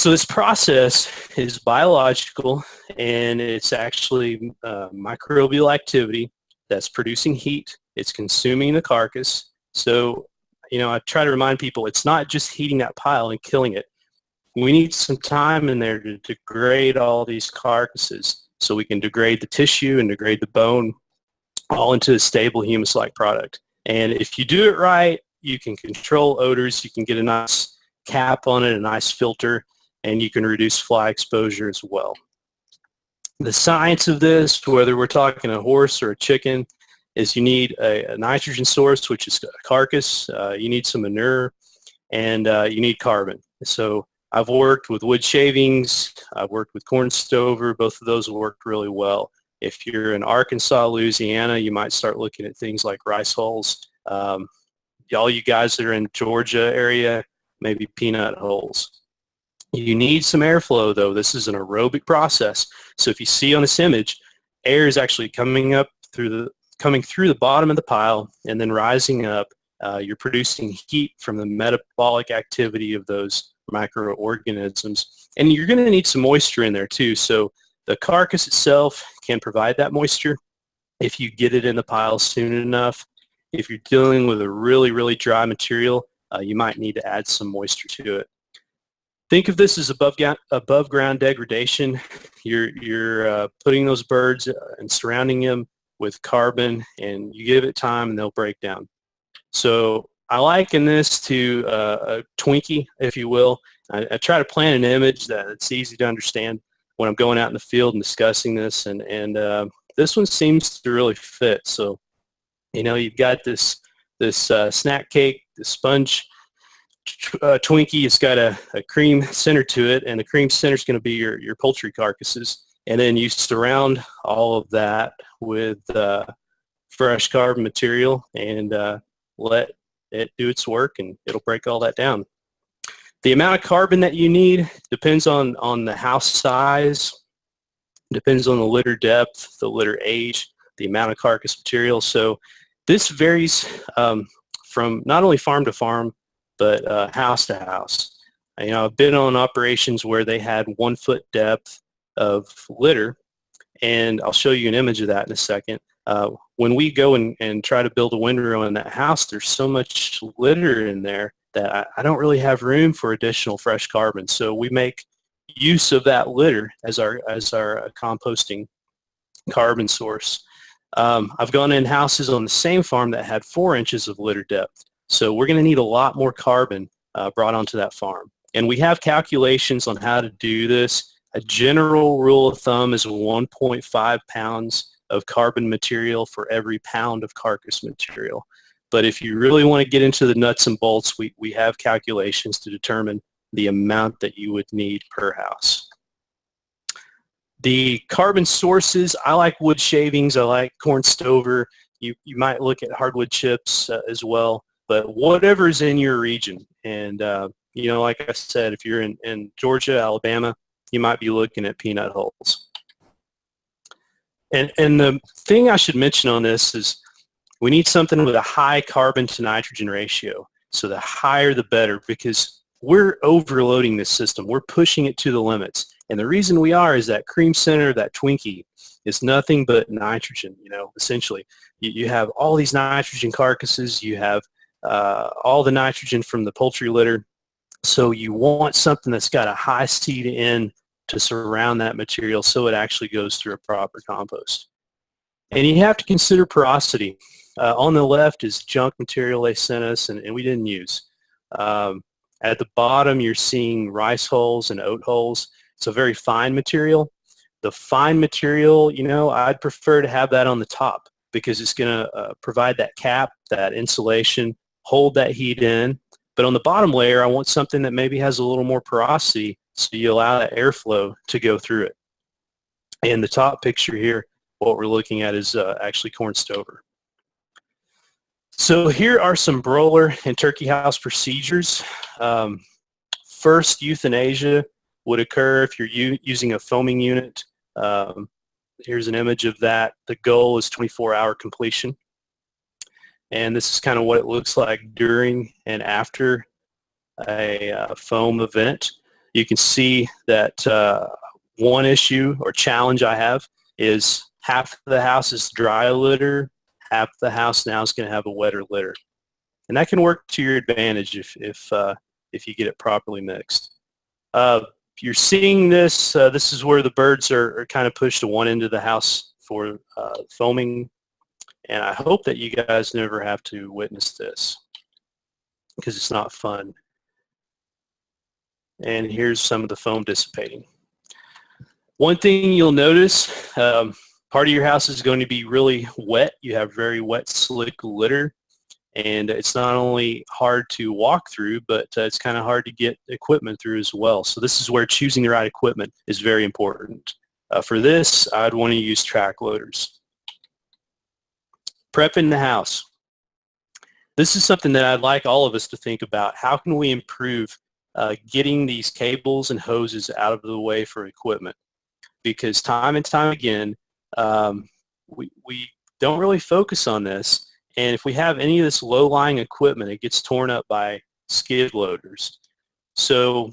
So this process is biological and it's actually uh, microbial activity that's producing heat. It's consuming the carcass. So, you know, I try to remind people it's not just heating that pile and killing it. We need some time in there to degrade all these carcasses so we can degrade the tissue and degrade the bone all into a stable humus-like product. And if you do it right, you can control odors, you can get a nice cap on it, a nice filter, and you can reduce fly exposure as well. The science of this, whether we're talking a horse or a chicken, is you need a, a nitrogen source, which is a carcass, uh, you need some manure, and uh, you need carbon. So I've worked with wood shavings, I've worked with corn stover, both of those worked really well. If you're in Arkansas, Louisiana, you might start looking at things like rice hulls. Um, all you guys that are in Georgia area, maybe peanut hulls. You need some airflow though. This is an aerobic process. So if you see on this image, air is actually coming up through the coming through the bottom of the pile and then rising up. Uh, you're producing heat from the metabolic activity of those microorganisms. And you're going to need some moisture in there too. So the carcass itself can provide that moisture if you get it in the pile soon enough. If you're dealing with a really, really dry material, uh, you might need to add some moisture to it. Think of this as above, above ground degradation. You're, you're uh, putting those birds uh, and surrounding them with carbon and you give it time and they'll break down. So I liken this to uh, a Twinkie, if you will. I, I, try to plan an image that it's easy to understand when I'm going out in the field and discussing this, and, and uh, this one seems to really fit. So, you know, you've got this this uh, snack cake, the sponge uh, Twinkie. It's got a, a cream center to it, and the cream center is going to be your, your poultry carcasses. And then you surround all of that with uh, fresh carbon material and uh, let it do its work, and it'll break all that down. The amount of carbon that you need depends on, on the house size, depends on the litter depth, the litter age, the amount of carcass material. So this varies um, from not only farm to farm, but uh, house to house. You know, I've been on operations where they had one foot depth of litter, and I'll show you an image of that in a second. Uh, when we go and, and try to build a windrow in that house, there's so much litter in there that I, I don't really have room for additional fresh carbon. So we make use of that litter as our, as our uh, composting carbon source. Um, I've gone in houses on the same farm that had four inches of litter depth. So we're going to need a lot more carbon uh, brought onto that farm. And we have calculations on how to do this. A general rule of thumb is 1.5 pounds of carbon material for every pound of carcass material. But if you really want to get into the nuts and bolts, we, we have calculations to determine the amount that you would need per house. The carbon sources, I like wood shavings, I like corn stover. You, you might look at hardwood chips uh, as well, but whatever's in your region. And, uh, you know, like I said, if you're in, in Georgia, Alabama, you might be looking at peanut hulls. And, and the thing I should mention on this is we need something with a high carbon to nitrogen ratio. So the higher the better because we're overloading this system. We're pushing it to the limits. And the reason we are is that cream center, that Twinkie, is nothing but nitrogen, you know, essentially. You, you have all these nitrogen carcasses. You have uh, all the nitrogen from the poultry litter. So you want something that's got a high C to N to surround that material so it actually goes through a proper compost. And you have to consider porosity. Uh, on the left is junk material they sent us and, and we didn't use. Um, at the bottom you're seeing rice hulls and oat hulls. It's a very fine material. The fine material, you know, I'd prefer to have that on the top because it's going to uh, provide that cap, that insulation, hold that heat in. But on the bottom layer, I want something that maybe has a little more porosity so you allow that airflow to go through it. And the top picture here, what we're looking at is uh, actually corn stover. So here are some broiler and turkey house procedures. Um, first, euthanasia would occur if you're using a foaming unit. Um, here's an image of that. The goal is 24-hour completion. And this is kind of what it looks like during and after a uh, foam event. you can see that uh, one issue or challenge I have is half the house is dry litter, half the house now is going to have a wetter litter. And that can work to your advantage if, if, uh, if you get it properly mixed. Uh, you're seeing this, uh, this is where the birds are, are, kind of pushed to one end of the house for uh, foaming. And I hope that you guys never have to witness this because it's not fun. And here's some of the foam dissipating. One thing you'll notice, um, part of your house is going to be really wet. You have very wet, slick litter. And it's not only hard to walk through, but uh, it's kind of hard to get equipment through as well. So this is where choosing the right equipment is very important. Uh, for this, I'd want to use track loaders. Prepping the house. This is something that I'd like all of us to think about. How can we improve uh, getting these cables and hoses out of the way for equipment? Because time and time again, um, we, we don't really focus on this. And if we have any of this low-lying equipment, it gets torn up by skid loaders. So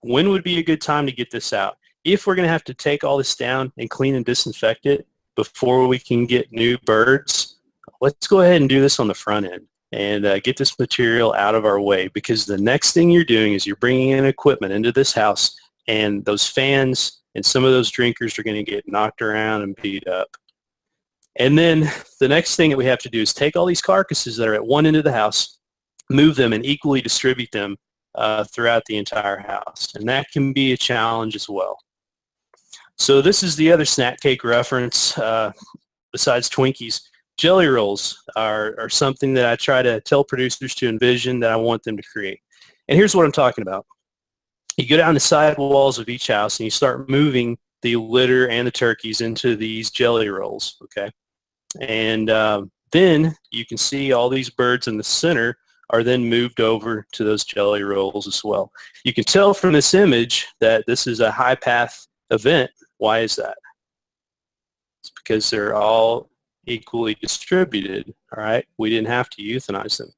when would be a good time to get this out? If we're going to have to take all this down and clean and disinfect it before we can get new birds, let's go ahead and do this on the front end and uh, get this material out of our way because the next thing you're doing is you're bringing in equipment into this house and those fans and some of those drinkers are going to get knocked around and beat up. And then the next thing that we have to do is take all these carcasses that are at one end of the house, move them and equally distribute them uh, throughout the entire house. And that can be a challenge as well. So this is the other snack cake reference uh, besides Twinkies. Jelly rolls are, are something that I try to tell producers to envision that I want them to create. And here's what I'm talking about. You go down the side walls of each house and you start moving the litter and the turkeys into these jelly rolls, okay? And uh, then you can see all these birds in the center are then moved over to those jelly rolls as well. You can tell from this image that this is a high path event. Why is that? It's because they're all equally distributed, all right? We didn't have to euthanize them.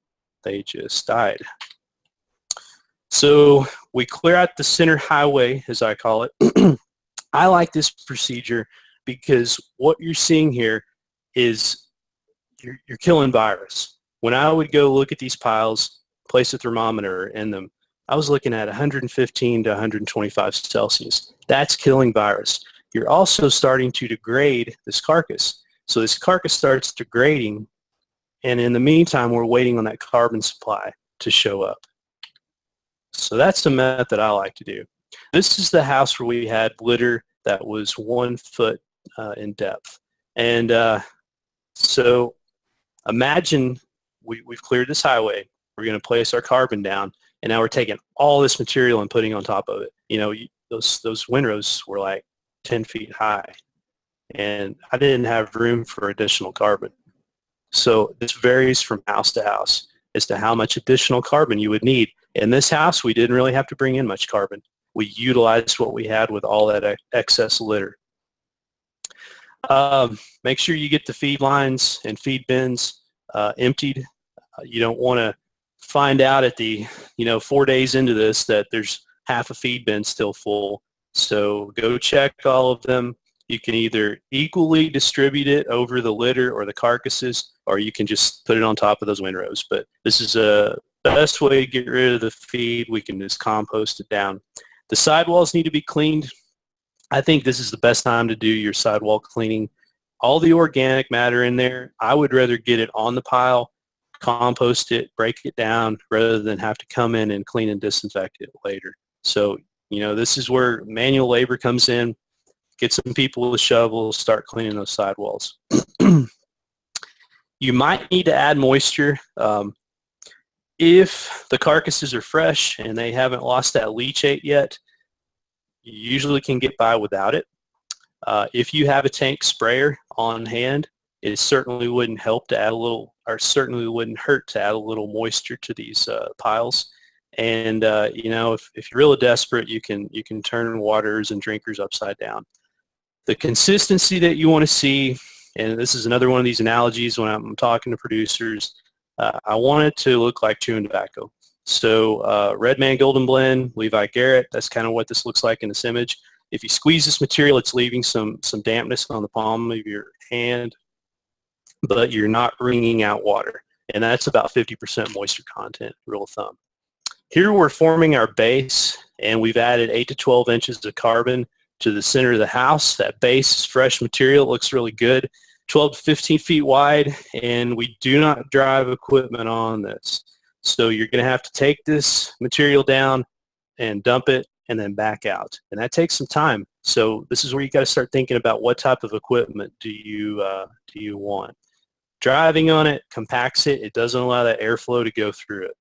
They just died. So we clear out the center highway, as I call it. I like this procedure because what you're seeing here is you're, you're killing virus. When I would go look at these piles, place a thermometer in them, I was looking at 115 to 125 Celsius. That's killing virus. You're also starting to degrade this carcass. So this carcass starts degrading, and in the meantime, we're waiting on that carbon supply to show up. So that's the method I like to do. This is the house where we had litter that was one foot uh, in depth. And uh, so imagine we, we've cleared this highway. We're going to place our carbon down, and now we're taking all this material and putting on top of it. You know, those, those windrows were like 10 feet high and I didn't have room for additional carbon. So this varies from house to house as to how much additional carbon you would need. In this house, we didn't really have to bring in much carbon. We utilized what we had with all that excess litter. Um, make sure you get the feed lines and feed bins uh, emptied. Uh, you don't want to find out at the, you know, four days into this that there's half a feed bin still full. So go check all of them. You can either equally distribute it over the litter or the carcasses, or you can just put it on top of those windrows. But this is uh, a best way to get rid of the feed. We can just compost it down. The sidewalls need to be cleaned. I think this is the best time to do your sidewall cleaning. All the organic matter in there, I would rather get it on the pile, compost it, break it down, rather than have to come in and clean and disinfect it later. So, you know, this is where manual labor comes in get some people with shovels, start cleaning those sidewalls. you might need to add moisture. Um, if the carcasses are fresh and they haven't lost that leachate yet, you usually can get by without it. Uh, if you have a tank sprayer on hand, it certainly wouldn't help to add a little, or certainly wouldn't hurt to add a little moisture to these uh, piles. And uh, you know, if, if you're really desperate, you can you can turn waters and drinkers upside down. The consistency that you want to see, and this is another one of these analogies when I'm talking to producers, uh, I want it to look like chewing tobacco. So uh, Redman Golden Blend, Levi Garrett, that's kind of what this looks like in this image. If you squeeze this material, it's leaving some, some dampness on the palm of your hand, but you're not wringing out water. And that's about 50% moisture content, rule of thumb. Here we're forming our base, and we've added 8 to 12 inches of carbon to the center of the house. That base is fresh material. It looks really good. 12 to 15 feet wide, and we do not drive equipment on this. So you're going to have to take this material down and dump it and then back out. And that takes some time. So this is where you got to start thinking about what type of equipment do you, uh, do you want. Driving on it compacts it. It doesn't allow that airflow to go through it.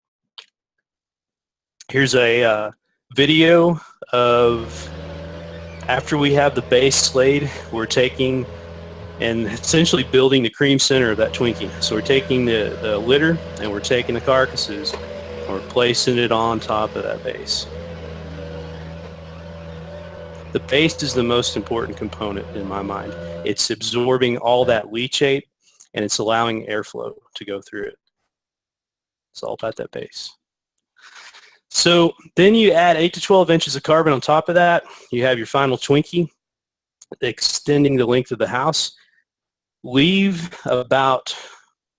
Here's a uh, video of after we have the base laid, we're taking and essentially building the cream center of that Twinkie. So we're taking the, the litter and we're taking the carcasses and we're placing it on top of that base. The base is the most important component in my mind. It's absorbing all that leachate and it's allowing airflow to go through it. It's all about that base. So then you add 8 to 12 inches of carbon on top of that. You have your final Twinkie extending the length of the house leave about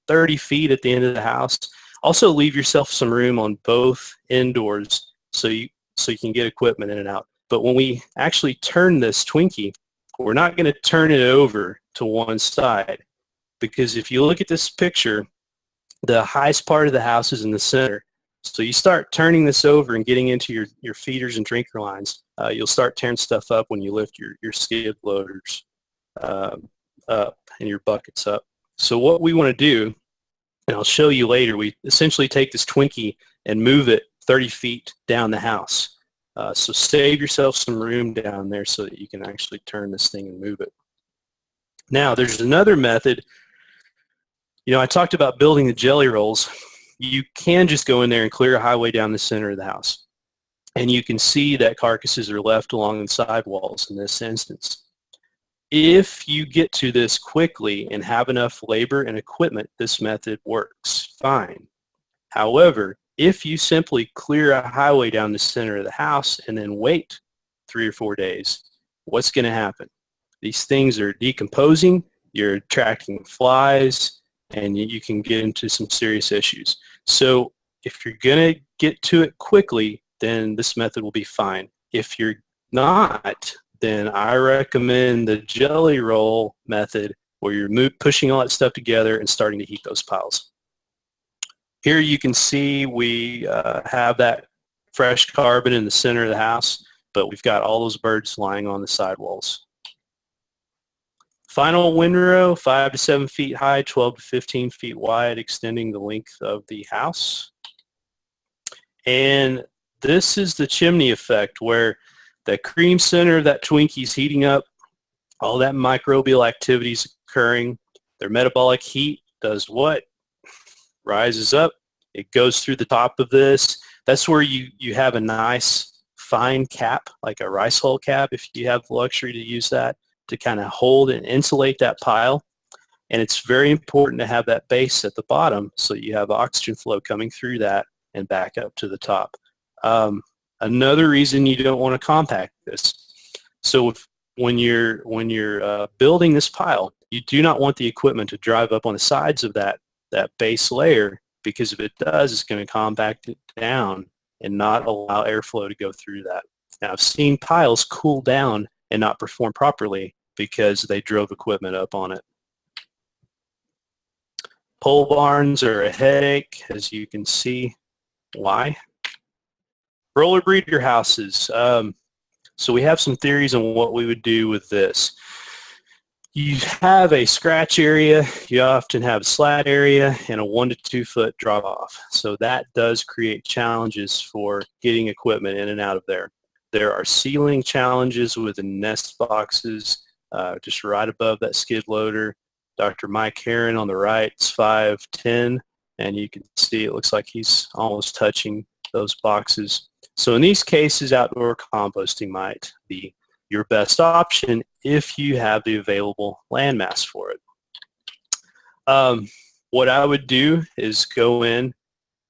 30 feet at the end of the house. Also leave yourself some room on both indoors so you, so you can get equipment in and out. But when we actually turn this Twinkie, we're not going to turn it over to one side because if you look at this picture, the highest part of the house is in the center. So you start turning this over and getting into your, your feeders and drinker lines. Uh, you'll start tearing stuff up when you lift your, your skid loaders. Um, up and your buckets up. So what we want to do, and I'll show you later, we essentially take this Twinkie and move it 30 feet down the house. Uh, so save yourself some room down there so that you can actually turn this thing and move it. Now there's another method. You know, I talked about building the jelly rolls. You can just go in there and clear a highway down the center of the house. And you can see that carcasses are left along the sidewalls in this instance. If you get to this quickly and have enough labor and equipment, this method works fine. However, if you simply clear a highway down the center of the house and then wait three or four days, what's going to happen? These things are decomposing, you're attracting flies, and you can get into some serious issues. So if you're going to get to it quickly, then this method will be fine. If you're not, then I recommend the jelly roll method where you're pushing all that stuff together and starting to heat those piles. Here you can see we uh, have that fresh carbon in the center of the house, but we've got all those birds lying on the sidewalls. Final windrow, 5 to 7 feet high, 12 to 15 feet wide, extending the length of the house. And this is the chimney effect where that cream center, that Twinkie's heating up, all that microbial activity is occurring. Their metabolic heat does what? Rises up. It goes through the top of this. That's where you, you have a nice fine cap, like a rice hull cap, if you have the luxury to use that, to kind of hold and insulate that pile. And it's very important to have that base at the bottom so you have oxygen flow coming through that and back up to the top. Um, Another reason you don't want to compact this. So if, when you're, when you're uh, building this pile, you do not want the equipment to drive up on the sides of that, that base layer because if it does, it's going to compact it down and not allow airflow to go through that. Now I've seen piles cool down and not perform properly because they drove equipment up on it. Pole barns are a headache, as you can see. Why? broiler breeder houses. Um, so we have some theories on what we would do with this. You have a scratch area, you often have a slat area, and a one to two foot drop off. So that does create challenges for getting equipment in and out of there. There are ceiling challenges with the nest boxes uh, just right above that skid loader. Dr. Mike Heron on the right is 5'10", and you can see it looks like he's almost touching those boxes. So in these cases, outdoor composting might be your best option if you have the available landmass for it. Um, what I would do is go in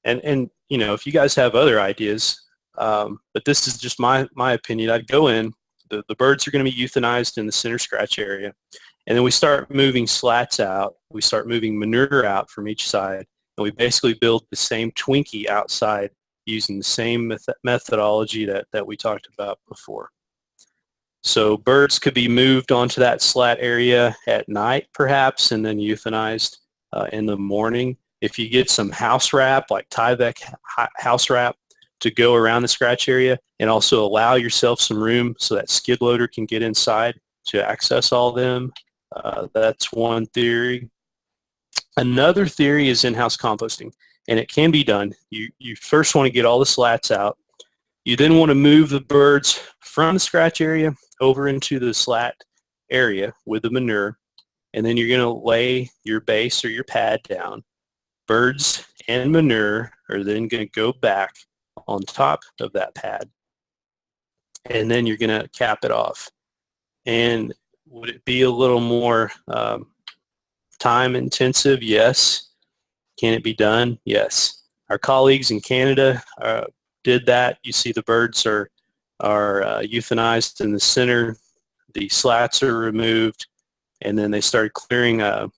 and, and you know, if you guys have other ideas, um, but this is just my, my opinion, I'd go in, the, the birds are going to be euthanized in the center scratch area, and then we start moving slats out, we start moving manure out from each side, and we basically build the same Twinkie outside using the same meth methodology that, that we talked about before. So birds could be moved onto that slat area at night perhaps and then euthanized uh, in the morning. If you get some house wrap like Tyvek house wrap to go around the scratch area and also allow yourself some room so that skid loader can get inside to access all them. Uh, that's one theory. Another theory is in-house composting and it can be done. You, you first want to get all the slats out. You then want to move the birds from the scratch area over into the slat area with the manure and then you're going to lay your base or your pad down. Birds and manure are then going to go back on top of that pad and then you're going to cap it off. And would it be a little more um, time intensive? Yes. Can it be done? Yes. Our colleagues in Canada uh, did that. You see the birds are, are uh, euthanized in the center. The slats are removed and then they started clearing a,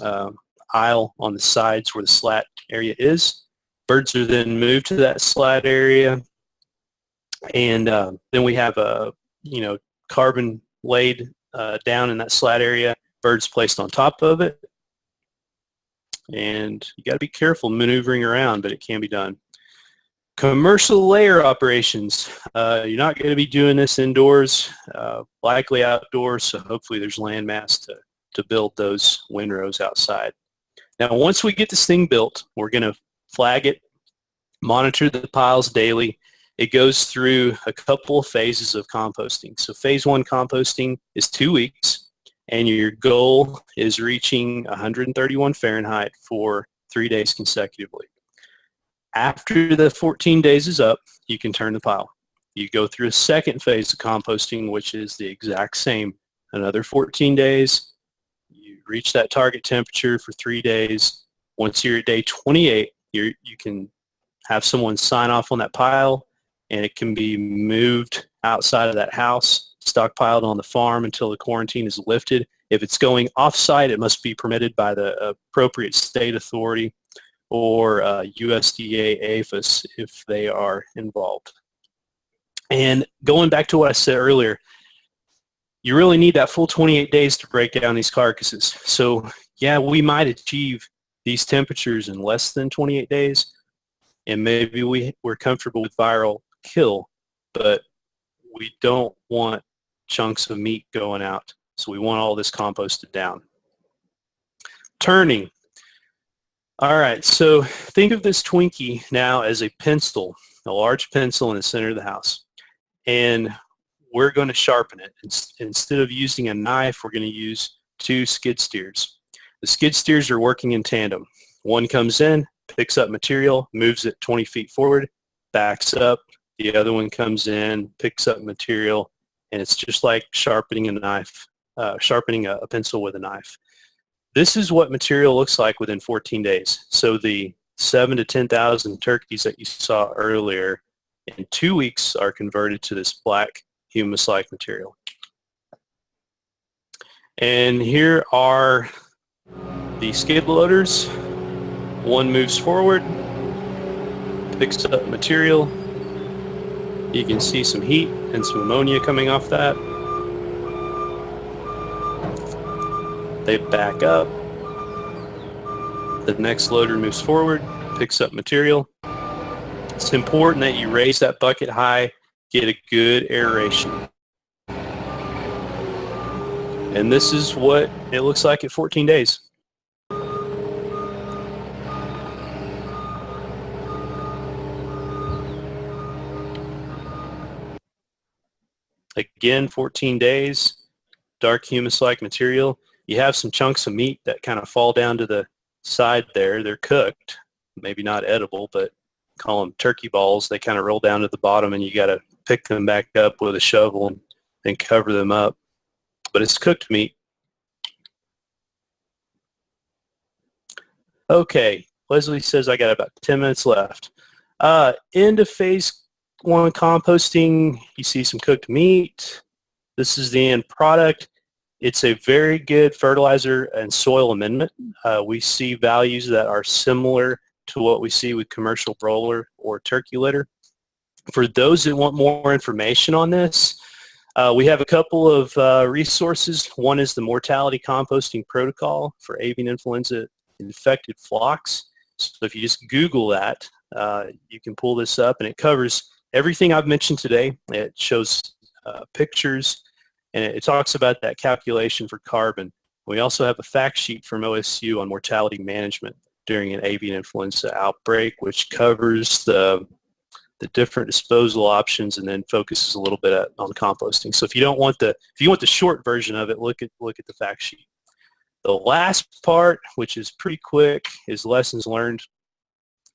a aisle on the sides where the slat area is. Birds are then moved to that slat area. And uh, then we have a you know carbon laid uh, down in that slat area birds placed on top of it. And you got to be careful maneuvering around but it can be done. Commercial layer operations. Uh, you're not going to be doing this indoors uh, likely outdoors so hopefully there's land mass to, to build those windrows outside. Now once we get this thing built we're going to flag it monitor the piles daily it goes through a couple of phases of composting. So phase one composting is two weeks and your goal is reaching 131 Fahrenheit for three days consecutively. After the 14 days is up, you can turn the pile. You go through a second phase of composting, which is the exact same. Another 14 days, you reach that target temperature for three days. Once you're at day 28, you you can have someone sign off on that pile and it can be moved outside of that house, stockpiled on the farm until the quarantine is lifted. If it's going off-site, it must be permitted by the appropriate state authority or uh, USDA APHIS if they are involved. And going back to what I said earlier, you really need that full 28 days to break down these carcasses. So yeah, we might achieve these temperatures in less than 28 days, and maybe we, we're comfortable with viral kill, but we don't want chunks of meat going out. So we want all this composted down. Turning. All right, so think of this Twinkie now as a pencil, a large pencil in the center of the house. And we're going to sharpen it. Instead of using a knife, we're going to use two skid steers. The skid steers are working in tandem. One comes in, picks up material, moves it 20 feet forward, backs up, the other one comes in, picks up material, and it's just like sharpening a knife, uh, sharpening a, a pencil with a knife. This is what material looks like within 14 days. So the seven to 10,000 turkeys that you saw earlier in two weeks are converted to this black humus-like material. And here are the skid loaders. One moves forward, picks up material, you can see some heat and some ammonia coming off that. They back up. The next loader moves forward, picks up material. It's important that you raise that bucket high, get a good aeration. And this is what it looks like at 14 days. Again, 14 days, dark humus-like material. You have some chunks of meat that kind of fall down to the side there. They're cooked, maybe not edible, but call them turkey balls. They kind of roll down to the bottom and you got to pick them back up with a shovel and, and cover them up. But it's cooked meat. Okay, Leslie says I got about 10 minutes left. Uh, end of phase one composting, you see some cooked meat. This is the end product. It's a very good fertilizer and soil amendment. Uh, we see values that are similar to what we see with commercial broiler or turkey litter. For those that want more information on this, uh, we have a couple of uh, resources. One is the mortality composting protocol for avian influenza infected flocks. So if you just Google that, uh, you can pull this up and it covers everything I've mentioned today. It shows uh, pictures and it, talks about that calculation for carbon. We also have a fact sheet from OSU on mortality management during an avian influenza outbreak, which covers the the different disposal options and then focuses a little bit on composting. So if you don't want the if you want the short version of it, look at look at the fact sheet. The last part, which is pretty quick, is lessons learned.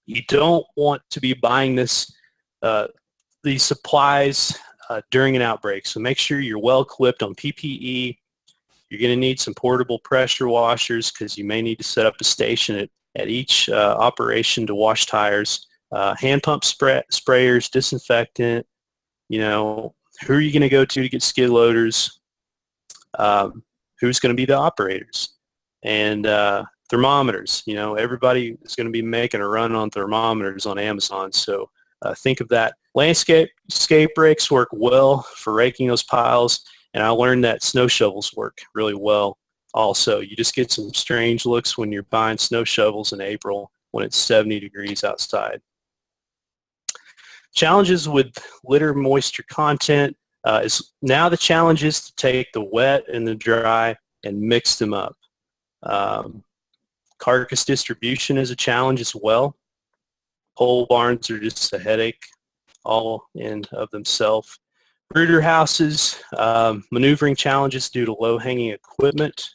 You don't want to be buying this uh, these supplies uh, during an outbreak. So make sure you're well equipped on PPE. You're going to need some portable pressure washers because you may need to set up a station at, at each uh, operation to wash tires. Uh, hand pump spray, sprayers, disinfectant, you know, who are you going to go to to get skid loaders? Um, who's going to be the operators? And uh, thermometers, you know, everybody is going to be making a run on thermometers on Amazon. So uh, think of that. Landscape scape rakes work well for raking those piles, and I learned that snow shovels work really well also. You just get some strange looks when you're buying snow shovels in April when it's 70 degrees outside. Challenges with litter moisture content uh, is now the challenge is to take the wet and the dry and mix them up. Um, carcass distribution is a challenge as well. Pole barns are just a headache all in of themselves. Brooder houses, um, maneuvering challenges due to low-hanging equipment.